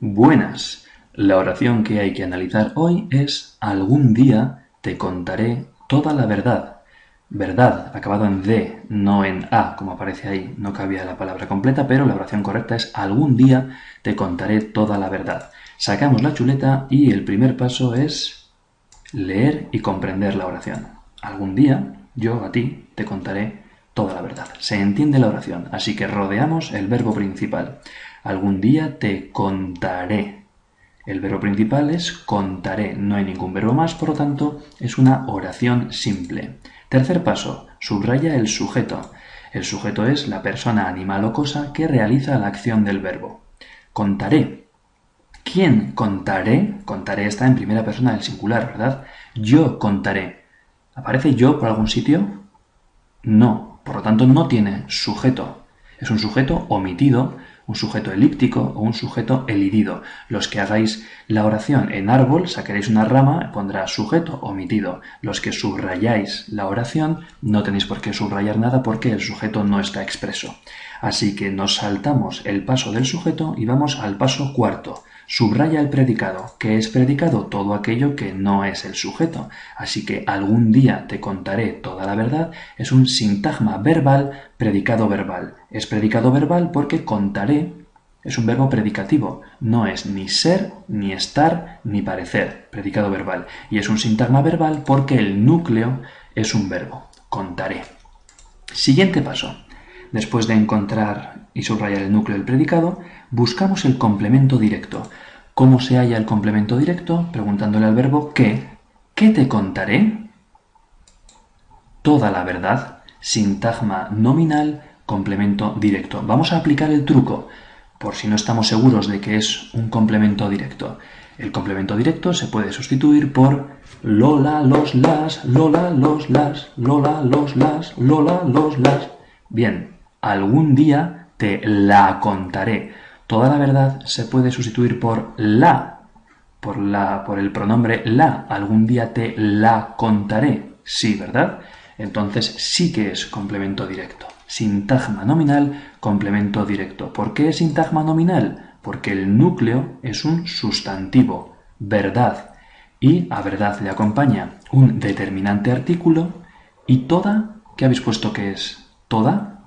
Buenas. La oración que hay que analizar hoy es algún día te contaré toda la verdad. Verdad, acabado en D, no en A, como aparece ahí, no cabía la palabra completa, pero la oración correcta es algún día te contaré toda la verdad. Sacamos la chuleta y el primer paso es leer y comprender la oración. Algún día yo a ti te contaré toda la verdad. Se entiende la oración, así que rodeamos el verbo principal. Algún día te contaré. El verbo principal es contaré, no hay ningún verbo más, por lo tanto es una oración simple. Tercer paso, subraya el sujeto. El sujeto es la persona, animal o cosa que realiza la acción del verbo. Contaré. ¿Quién contaré? Contaré está en primera persona del singular, ¿verdad? Yo contaré. ¿Aparece yo por algún sitio? No, por lo tanto, no tiene sujeto. Es un sujeto omitido, un sujeto elíptico o un sujeto elidido. Los que hagáis la oración en árbol, sacaréis una rama, pondrá sujeto omitido. Los que subrayáis la oración, no tenéis por qué subrayar nada porque el sujeto no está expreso. Así que nos saltamos el paso del sujeto y vamos al paso cuarto. Subraya el predicado. ¿Qué es predicado? Todo aquello que no es el sujeto. Así que algún día te contaré toda la verdad es un sintagma verbal, predicado verbal. Es predicado verbal porque contaré es un verbo predicativo. No es ni ser, ni estar, ni parecer. Predicado verbal. Y es un sintagma verbal porque el núcleo es un verbo. Contaré. Siguiente paso. Después de encontrar y subrayar el núcleo del predicado, buscamos el complemento directo. ¿Cómo se halla el complemento directo? Preguntándole al verbo ¿qué? ¿Qué te contaré? Toda la verdad, sintagma nominal, complemento directo. Vamos a aplicar el truco, por si no estamos seguros de que es un complemento directo. El complemento directo se puede sustituir por Lola, los, las, Lola, los, las, Lola, los, las, Lola, los, las. Bien, algún día te la contaré. Toda la verdad se puede sustituir por la, por la, por el pronombre la. Algún día te la contaré. Sí, ¿verdad? Entonces sí que es complemento directo. Sintagma nominal, complemento directo. ¿Por qué es sintagma nominal? Porque el núcleo es un sustantivo, verdad. Y a verdad le acompaña un determinante artículo y toda, ¿qué habéis puesto que es? ¿Toda?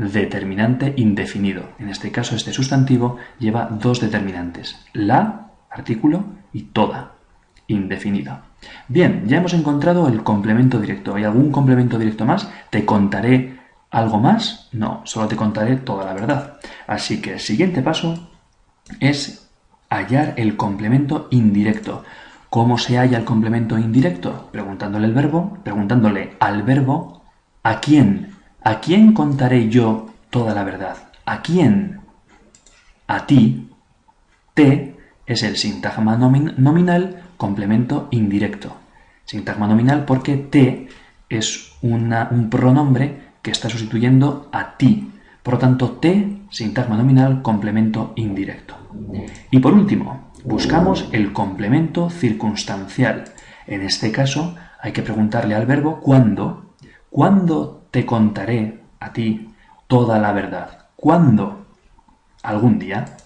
Determinante indefinido. En este caso, este sustantivo lleva dos determinantes, la, artículo, y toda, indefinido. Bien, ya hemos encontrado el complemento directo. ¿Hay algún complemento directo más? ¿Te contaré algo más? No, solo te contaré toda la verdad. Así que el siguiente paso es hallar el complemento indirecto. ¿Cómo se halla el complemento indirecto? Preguntándole el verbo, preguntándole al verbo a quién ¿A quién contaré yo toda la verdad? ¿A quién? A ti. Te es el sintagma nominal complemento indirecto. Sintagma nominal porque te es un pronombre que está sustituyendo a ti. Por lo tanto, te, sintagma nominal, complemento indirecto. Y por último, buscamos el complemento circunstancial. En este caso, hay que preguntarle al verbo cuándo. ¿Cuándo te contaré a ti toda la verdad. ¿Cuándo? ¿Algún día?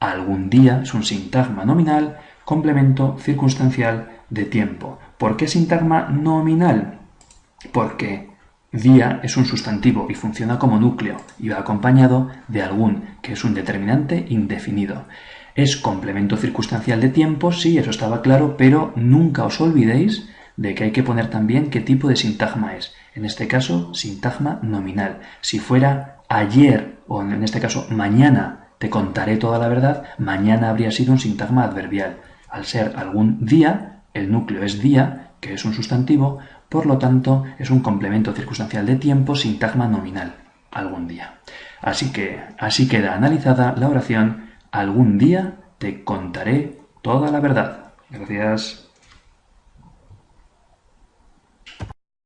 Algún día es un sintagma nominal, complemento circunstancial de tiempo. ¿Por qué sintagma nominal? Porque día es un sustantivo y funciona como núcleo y va acompañado de algún, que es un determinante indefinido. Es complemento circunstancial de tiempo, sí, eso estaba claro, pero nunca os olvidéis de que hay que poner también qué tipo de sintagma es. En este caso, sintagma nominal. Si fuera ayer, o en este caso mañana, te contaré toda la verdad, mañana habría sido un sintagma adverbial. Al ser algún día, el núcleo es día, que es un sustantivo, por lo tanto es un complemento circunstancial de tiempo, sintagma nominal, algún día. Así que así queda analizada la oración algún día te contaré toda la verdad. Gracias.